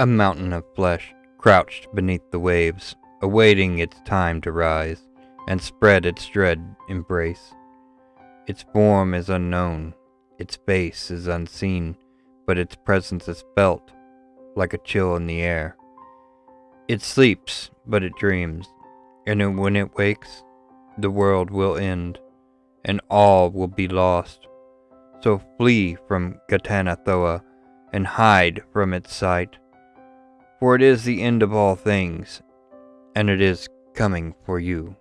A mountain of flesh crouched beneath the waves, awaiting its time to rise and spread its dread embrace. Its form is unknown, its face is unseen, but its presence is felt like a chill in the air. It sleeps, but it dreams, and when it wakes, the world will end, and all will be lost. So flee from Ghatanothoa and hide from its sight, for it is the end of all things, and it is coming for you.